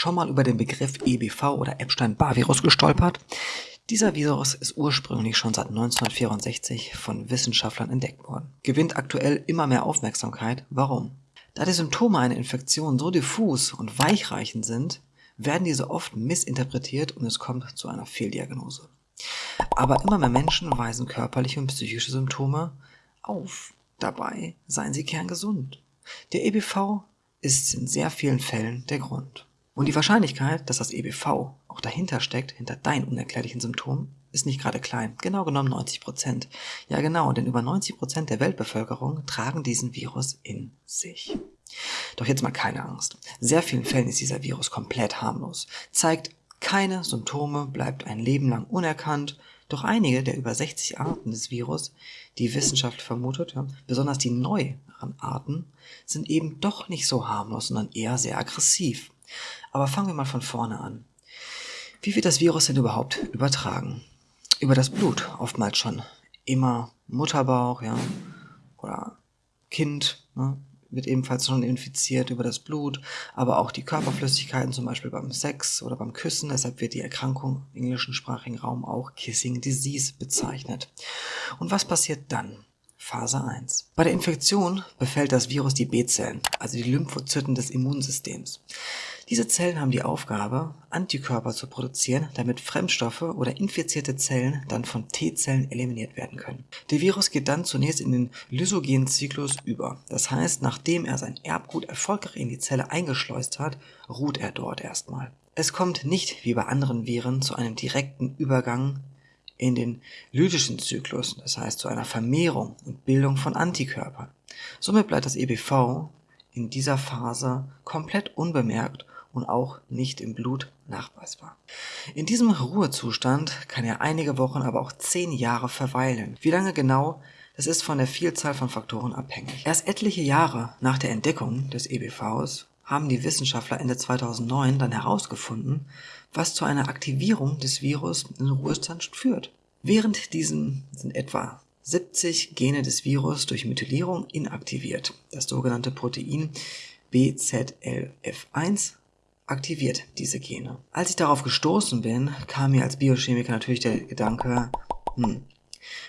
schon mal über den Begriff EBV oder Epstein-Barr-Virus gestolpert? Dieser Virus ist ursprünglich schon seit 1964 von Wissenschaftlern entdeckt worden, gewinnt aktuell immer mehr Aufmerksamkeit. Warum? Da die Symptome einer Infektion so diffus und weichreichend sind, werden diese oft missinterpretiert und es kommt zu einer Fehldiagnose. Aber immer mehr Menschen weisen körperliche und psychische Symptome auf. Dabei seien sie kerngesund. Der EBV ist in sehr vielen Fällen der Grund. Und die Wahrscheinlichkeit, dass das EBV auch dahinter steckt, hinter deinen unerklärlichen Symptomen, ist nicht gerade klein. Genau genommen 90 Prozent. Ja genau, denn über 90 Prozent der Weltbevölkerung tragen diesen Virus in sich. Doch jetzt mal keine Angst. Sehr vielen Fällen ist dieser Virus komplett harmlos, zeigt keine Symptome, bleibt ein Leben lang unerkannt. Doch einige der über 60 Arten des Virus, die Wissenschaft vermutet, ja, besonders die neueren Arten, sind eben doch nicht so harmlos, sondern eher sehr aggressiv. Aber fangen wir mal von vorne an. Wie wird das Virus denn überhaupt übertragen? Über das Blut, oftmals schon immer Mutterbauch, ja, oder Kind, ne, wird ebenfalls schon infiziert über das Blut, aber auch die Körperflüssigkeiten, zum Beispiel beim Sex oder beim Küssen. Deshalb wird die Erkrankung im englischsprachigen Raum auch Kissing Disease bezeichnet. Und was passiert dann? Phase 1. Bei der Infektion befällt das Virus die B-Zellen, also die Lymphozyten des Immunsystems. Diese Zellen haben die Aufgabe, Antikörper zu produzieren, damit Fremdstoffe oder infizierte Zellen dann von T-Zellen eliminiert werden können. Der Virus geht dann zunächst in den lysogenen Zyklus über. Das heißt, nachdem er sein Erbgut erfolgreich in die Zelle eingeschleust hat, ruht er dort erstmal. Es kommt nicht wie bei anderen Viren zu einem direkten Übergang in den lytischen Zyklus, das heißt zu einer Vermehrung und Bildung von Antikörpern. Somit bleibt das EBV in dieser Phase komplett unbemerkt und auch nicht im Blut nachweisbar. In diesem Ruhezustand kann er einige Wochen, aber auch zehn Jahre verweilen. Wie lange genau, das ist von der Vielzahl von Faktoren abhängig. Erst etliche Jahre nach der Entdeckung des EBVs haben die Wissenschaftler Ende 2009 dann herausgefunden, was zu einer Aktivierung des Virus in Ruhestand führt. Während diesem sind etwa 70 Gene des Virus durch Methylierung inaktiviert. Das sogenannte Protein BZLF1 aktiviert diese Gene. Als ich darauf gestoßen bin, kam mir als Biochemiker natürlich der Gedanke, hm,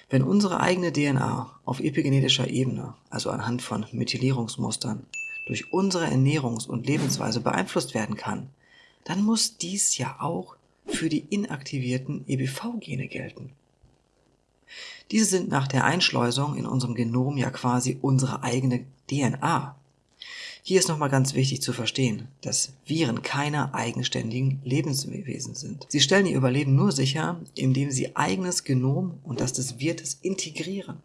wenn unsere eigene DNA auf epigenetischer Ebene, also anhand von Methylierungsmustern, durch unsere Ernährungs- und Lebensweise beeinflusst werden kann, dann muss dies ja auch für die inaktivierten EBV-Gene gelten. Diese sind nach der Einschleusung in unserem Genom ja quasi unsere eigene DNA. Hier ist nochmal ganz wichtig zu verstehen, dass Viren keine eigenständigen Lebenswesen sind. Sie stellen ihr Überleben nur sicher, indem sie eigenes Genom und das des Wirtes integrieren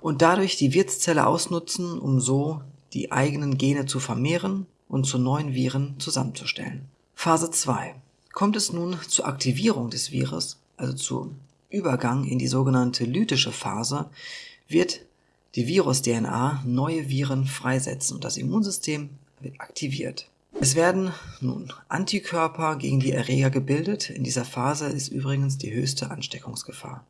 und dadurch die Wirtszelle ausnutzen, um so die eigenen Gene zu vermehren und zu neuen Viren zusammenzustellen. Phase 2. Kommt es nun zur Aktivierung des Virus, also zum Übergang in die sogenannte lytische Phase, wird die Virus-DNA neue Viren freisetzen und das Immunsystem wird aktiviert. Es werden nun Antikörper gegen die Erreger gebildet. In dieser Phase ist übrigens die höchste Ansteckungsgefahr.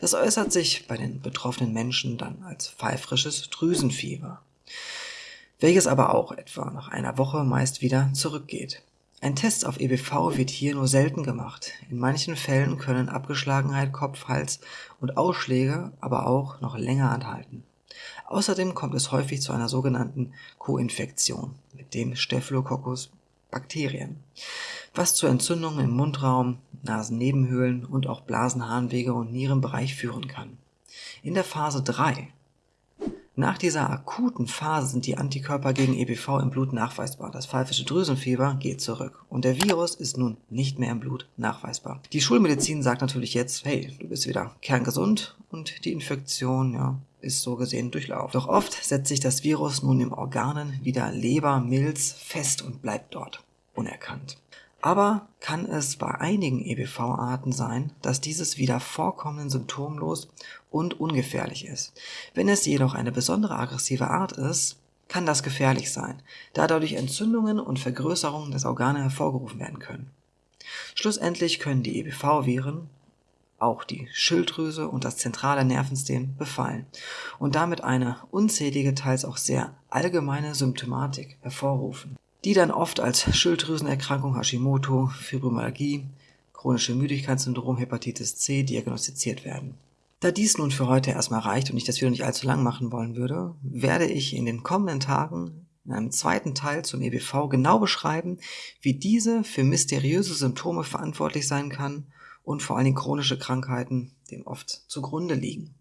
Das äußert sich bei den betroffenen Menschen dann als pfeifrisches Drüsenfieber, welches aber auch etwa nach einer Woche meist wieder zurückgeht. Ein Test auf EBV wird hier nur selten gemacht. In manchen Fällen können Abgeschlagenheit, Kopf, Hals und Ausschläge aber auch noch länger anhalten. Außerdem kommt es häufig zu einer sogenannten Co-Infektion mit dem Staphylococcus Bakterien, was zu Entzündungen im Mundraum, Nasennebenhöhlen und auch Blasenharnwege und Nierenbereich führen kann. In der Phase 3 nach dieser akuten Phase sind die Antikörper gegen EBV im Blut nachweisbar. Das pfeifische Drüsenfieber geht zurück und der Virus ist nun nicht mehr im Blut nachweisbar. Die Schulmedizin sagt natürlich jetzt, hey, du bist wieder kerngesund und die Infektion, ja, ist so gesehen durchlaufen. Doch oft setzt sich das Virus nun im Organen wieder Leber, Milz fest und bleibt dort unerkannt. Aber kann es bei einigen EBV-Arten sein, dass dieses wieder vorkommenden symptomlos und ungefährlich ist. Wenn es jedoch eine besondere aggressive Art ist, kann das gefährlich sein, da dadurch Entzündungen und Vergrößerungen des Organe hervorgerufen werden können. Schlussendlich können die EBV-Viren auch die Schilddrüse und das zentrale Nervensystem befallen und damit eine unzählige, teils auch sehr allgemeine Symptomatik hervorrufen. Die dann oft als Schilddrüsenerkrankung Hashimoto, Fibromyalgie, chronische Müdigkeitssyndrom, Hepatitis C diagnostiziert werden. Da dies nun für heute erstmal reicht und ich das Video nicht allzu lang machen wollen würde, werde ich in den kommenden Tagen in einem zweiten Teil zum EBV genau beschreiben, wie diese für mysteriöse Symptome verantwortlich sein kann und vor allen Dingen chronische Krankheiten dem oft zugrunde liegen.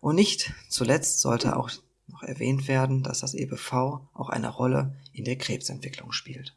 Und nicht zuletzt sollte auch noch erwähnt werden, dass das EBV auch eine Rolle in der Krebsentwicklung spielt.